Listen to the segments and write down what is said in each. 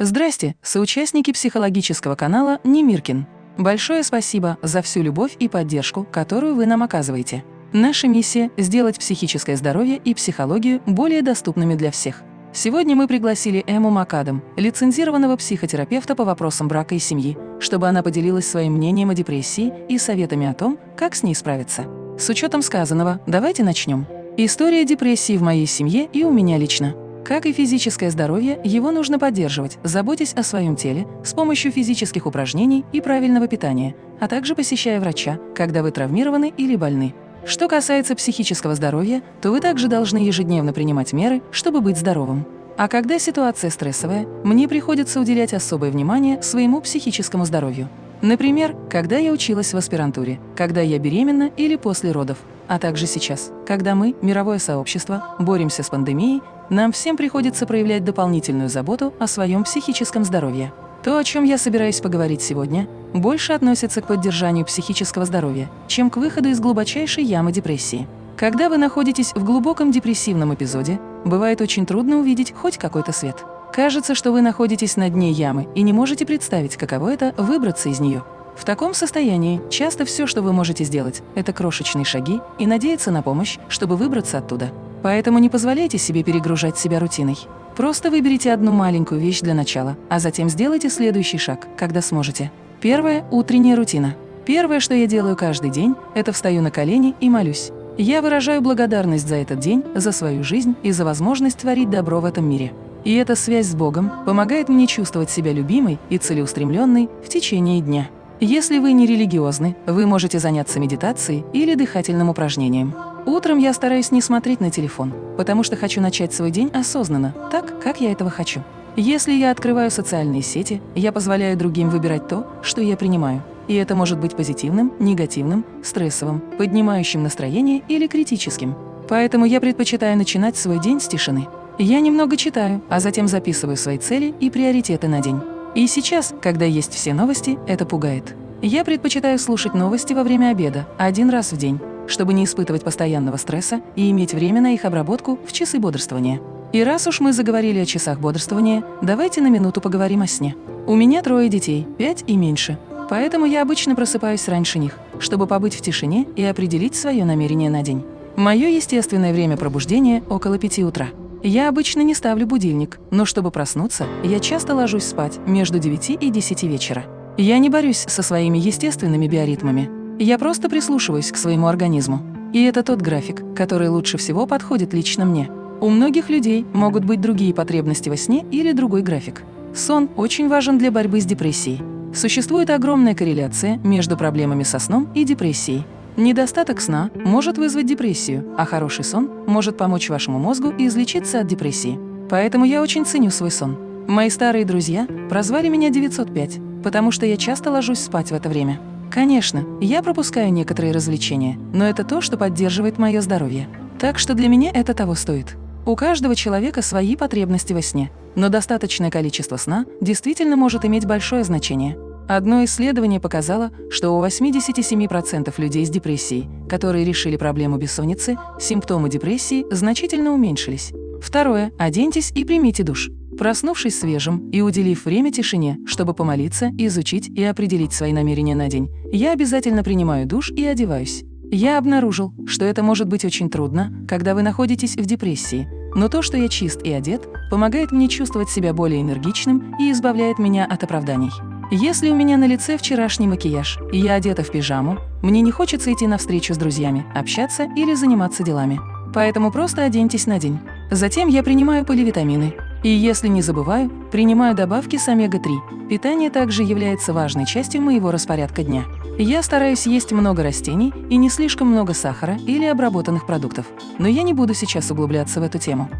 Здрасте, соучастники психологического канала Немиркин. Большое спасибо за всю любовь и поддержку, которую вы нам оказываете. Наша миссия – сделать психическое здоровье и психологию более доступными для всех. Сегодня мы пригласили Эму Макадам, лицензированного психотерапевта по вопросам брака и семьи, чтобы она поделилась своим мнением о депрессии и советами о том, как с ней справиться. С учетом сказанного, давайте начнем. История депрессии в моей семье и у меня лично. Как и физическое здоровье, его нужно поддерживать, заботясь о своем теле с помощью физических упражнений и правильного питания, а также посещая врача, когда вы травмированы или больны. Что касается психического здоровья, то вы также должны ежедневно принимать меры, чтобы быть здоровым. А когда ситуация стрессовая, мне приходится уделять особое внимание своему психическому здоровью. Например, когда я училась в аспирантуре, когда я беременна или после родов, а также сейчас, когда мы, мировое сообщество, боремся с пандемией нам всем приходится проявлять дополнительную заботу о своем психическом здоровье. То, о чем я собираюсь поговорить сегодня, больше относится к поддержанию психического здоровья, чем к выходу из глубочайшей ямы депрессии. Когда вы находитесь в глубоком депрессивном эпизоде, бывает очень трудно увидеть хоть какой-то свет. Кажется, что вы находитесь на дне ямы и не можете представить, каково это – выбраться из нее. В таком состоянии часто все, что вы можете сделать, это крошечные шаги и надеяться на помощь, чтобы выбраться оттуда. Поэтому не позволяйте себе перегружать себя рутиной. Просто выберите одну маленькую вещь для начала, а затем сделайте следующий шаг, когда сможете. Первое – утренняя рутина. Первое, что я делаю каждый день, это встаю на колени и молюсь. Я выражаю благодарность за этот день, за свою жизнь и за возможность творить добро в этом мире. И эта связь с Богом помогает мне чувствовать себя любимой и целеустремленной в течение дня. Если вы не религиозны, вы можете заняться медитацией или дыхательным упражнением. Утром я стараюсь не смотреть на телефон, потому что хочу начать свой день осознанно, так, как я этого хочу. Если я открываю социальные сети, я позволяю другим выбирать то, что я принимаю. И это может быть позитивным, негативным, стрессовым, поднимающим настроение или критическим. Поэтому я предпочитаю начинать свой день с тишины. Я немного читаю, а затем записываю свои цели и приоритеты на день. И сейчас, когда есть все новости, это пугает. Я предпочитаю слушать новости во время обеда, один раз в день чтобы не испытывать постоянного стресса и иметь время на их обработку в часы бодрствования. И раз уж мы заговорили о часах бодрствования, давайте на минуту поговорим о сне. У меня трое детей, пять и меньше, поэтому я обычно просыпаюсь раньше них, чтобы побыть в тишине и определить свое намерение на день. Мое естественное время пробуждения – около пяти утра. Я обычно не ставлю будильник, но чтобы проснуться, я часто ложусь спать между 9 и 10 вечера. Я не борюсь со своими естественными биоритмами, я просто прислушиваюсь к своему организму. И это тот график, который лучше всего подходит лично мне. У многих людей могут быть другие потребности во сне или другой график. Сон очень важен для борьбы с депрессией. Существует огромная корреляция между проблемами со сном и депрессией. Недостаток сна может вызвать депрессию, а хороший сон может помочь вашему мозгу излечиться от депрессии. Поэтому я очень ценю свой сон. Мои старые друзья прозвали меня 905, потому что я часто ложусь спать в это время. Конечно, я пропускаю некоторые развлечения, но это то, что поддерживает мое здоровье. Так что для меня это того стоит. У каждого человека свои потребности во сне, но достаточное количество сна действительно может иметь большое значение. Одно исследование показало, что у 87% людей с депрессией, которые решили проблему бессонницы, симптомы депрессии значительно уменьшились. Второе. Оденьтесь и примите душ. Проснувшись свежим и уделив время тишине, чтобы помолиться, изучить и определить свои намерения на день, я обязательно принимаю душ и одеваюсь. Я обнаружил, что это может быть очень трудно, когда вы находитесь в депрессии, но то, что я чист и одет, помогает мне чувствовать себя более энергичным и избавляет меня от оправданий. Если у меня на лице вчерашний макияж, и я одета в пижаму, мне не хочется идти на встречу с друзьями, общаться или заниматься делами. Поэтому просто оденьтесь на день. Затем я принимаю поливитамины, и если не забываю, принимаю добавки с омега-3. Питание также является важной частью моего распорядка дня. Я стараюсь есть много растений и не слишком много сахара или обработанных продуктов. Но я не буду сейчас углубляться в эту тему.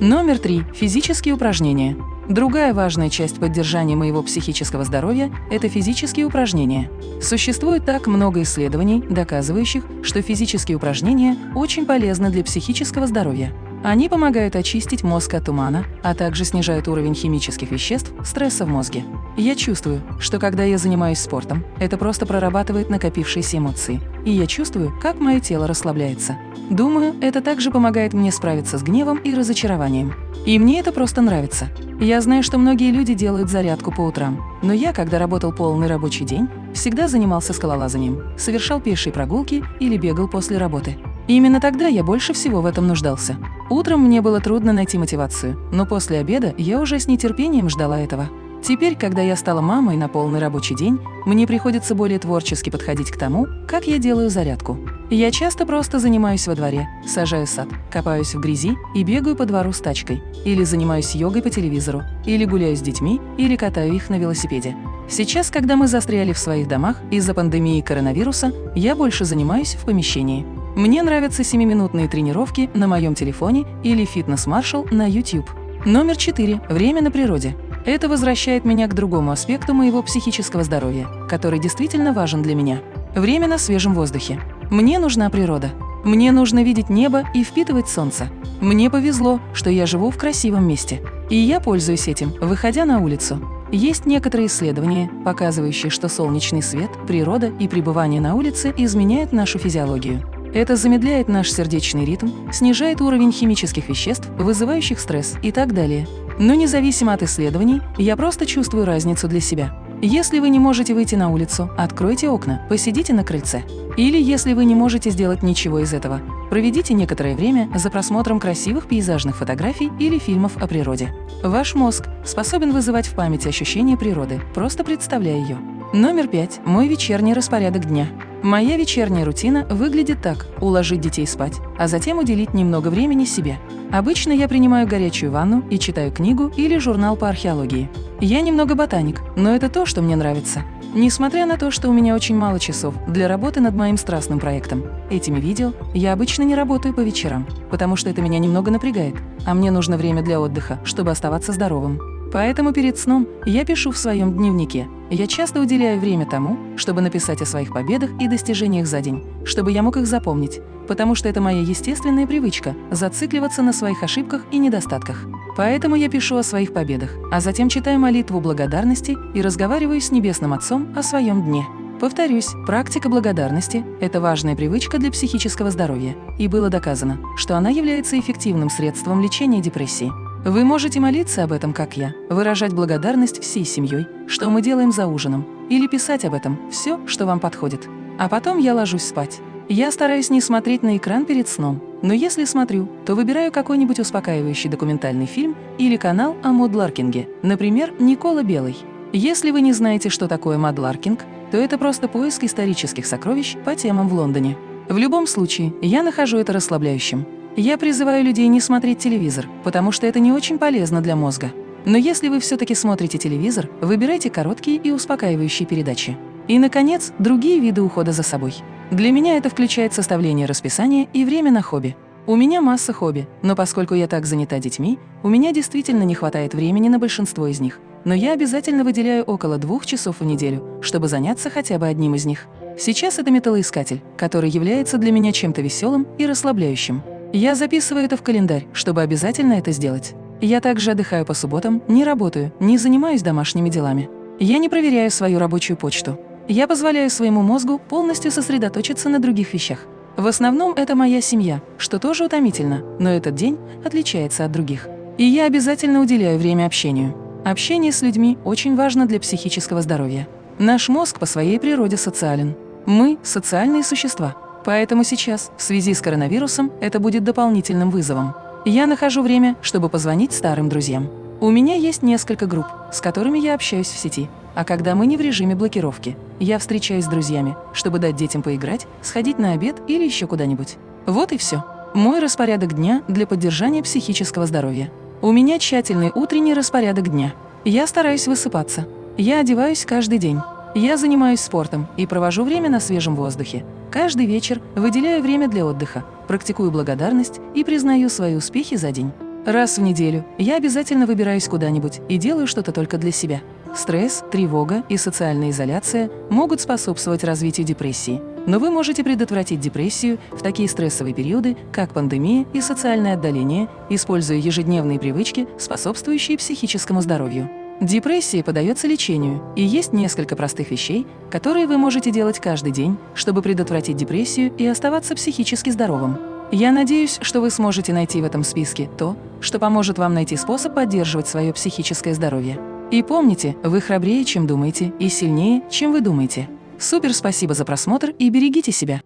Номер три. Физические упражнения. Другая важная часть поддержания моего психического здоровья – это физические упражнения. Существует так много исследований, доказывающих, что физические упражнения очень полезны для психического здоровья. Они помогают очистить мозг от тумана, а также снижают уровень химических веществ, стресса в мозге. Я чувствую, что когда я занимаюсь спортом, это просто прорабатывает накопившиеся эмоции, и я чувствую, как мое тело расслабляется. Думаю, это также помогает мне справиться с гневом и разочарованием. И мне это просто нравится. Я знаю, что многие люди делают зарядку по утрам, но я, когда работал полный рабочий день, всегда занимался скалолазанием, совершал пешие прогулки или бегал после работы. И именно тогда я больше всего в этом нуждался. Утром мне было трудно найти мотивацию, но после обеда я уже с нетерпением ждала этого. Теперь, когда я стала мамой на полный рабочий день, мне приходится более творчески подходить к тому, как я делаю зарядку. Я часто просто занимаюсь во дворе, сажаю сад, копаюсь в грязи и бегаю по двору с тачкой, или занимаюсь йогой по телевизору, или гуляю с детьми, или катаю их на велосипеде. Сейчас, когда мы застряли в своих домах из-за пандемии коронавируса, я больше занимаюсь в помещении. Мне нравятся 7-минутные тренировки на моем телефоне или фитнес-маршал на YouTube. Номер 4. Время на природе. Это возвращает меня к другому аспекту моего психического здоровья, который действительно важен для меня. Время на свежем воздухе. Мне нужна природа. Мне нужно видеть небо и впитывать солнце. Мне повезло, что я живу в красивом месте. И я пользуюсь этим, выходя на улицу. Есть некоторые исследования, показывающие, что солнечный свет, природа и пребывание на улице изменяют нашу физиологию. Это замедляет наш сердечный ритм, снижает уровень химических веществ, вызывающих стресс и так далее. Но независимо от исследований, я просто чувствую разницу для себя. Если вы не можете выйти на улицу, откройте окна, посидите на крыльце. Или если вы не можете сделать ничего из этого, проведите некоторое время за просмотром красивых пейзажных фотографий или фильмов о природе. Ваш мозг способен вызывать в памяти ощущение природы, просто представляя ее. Номер пять. Мой вечерний распорядок дня. Моя вечерняя рутина выглядит так – уложить детей спать, а затем уделить немного времени себе. Обычно я принимаю горячую ванну и читаю книгу или журнал по археологии. Я немного ботаник, но это то, что мне нравится. Несмотря на то, что у меня очень мало часов для работы над моим страстным проектом, этими видео я обычно не работаю по вечерам, потому что это меня немного напрягает, а мне нужно время для отдыха, чтобы оставаться здоровым. Поэтому перед сном я пишу в своем дневнике. Я часто уделяю время тому, чтобы написать о своих победах и достижениях за день, чтобы я мог их запомнить, потому что это моя естественная привычка – зацикливаться на своих ошибках и недостатках. Поэтому я пишу о своих победах, а затем читаю молитву благодарности и разговариваю с Небесным Отцом о своем дне. Повторюсь, практика благодарности – это важная привычка для психического здоровья, и было доказано, что она является эффективным средством лечения депрессии. Вы можете молиться об этом, как я, выражать благодарность всей семьей, что мы делаем за ужином, или писать об этом все, что вам подходит. А потом я ложусь спать. Я стараюсь не смотреть на экран перед сном, но если смотрю, то выбираю какой-нибудь успокаивающий документальный фильм или канал о Модларкинге, например, Никола Белый. Если вы не знаете, что такое Модларкинг, то это просто поиск исторических сокровищ по темам в Лондоне. В любом случае, я нахожу это расслабляющим. Я призываю людей не смотреть телевизор, потому что это не очень полезно для мозга. Но если вы все-таки смотрите телевизор, выбирайте короткие и успокаивающие передачи. И, наконец, другие виды ухода за собой. Для меня это включает составление расписания и время на хобби. У меня масса хобби, но поскольку я так занята детьми, у меня действительно не хватает времени на большинство из них. Но я обязательно выделяю около двух часов в неделю, чтобы заняться хотя бы одним из них. Сейчас это металлоискатель, который является для меня чем-то веселым и расслабляющим. Я записываю это в календарь, чтобы обязательно это сделать. Я также отдыхаю по субботам, не работаю, не занимаюсь домашними делами. Я не проверяю свою рабочую почту. Я позволяю своему мозгу полностью сосредоточиться на других вещах. В основном это моя семья, что тоже утомительно, но этот день отличается от других. И я обязательно уделяю время общению. Общение с людьми очень важно для психического здоровья. Наш мозг по своей природе социален. Мы – социальные существа. Поэтому сейчас, в связи с коронавирусом, это будет дополнительным вызовом. Я нахожу время, чтобы позвонить старым друзьям. У меня есть несколько групп, с которыми я общаюсь в сети. А когда мы не в режиме блокировки, я встречаюсь с друзьями, чтобы дать детям поиграть, сходить на обед или еще куда-нибудь. Вот и все. Мой распорядок дня для поддержания психического здоровья. У меня тщательный утренний распорядок дня. Я стараюсь высыпаться. Я одеваюсь каждый день. Я занимаюсь спортом и провожу время на свежем воздухе. Каждый вечер выделяю время для отдыха, практикую благодарность и признаю свои успехи за день. Раз в неделю я обязательно выбираюсь куда-нибудь и делаю что-то только для себя. Стресс, тревога и социальная изоляция могут способствовать развитию депрессии, Но вы можете предотвратить депрессию в такие стрессовые периоды, как пандемия и социальное отдаление, используя ежедневные привычки, способствующие психическому здоровью. Депрессия подается лечению, и есть несколько простых вещей, которые вы можете делать каждый день, чтобы предотвратить депрессию и оставаться психически здоровым. Я надеюсь, что вы сможете найти в этом списке то, что поможет вам найти способ поддерживать свое психическое здоровье. И помните, вы храбрее, чем думаете, и сильнее, чем вы думаете. Супер спасибо за просмотр и берегите себя!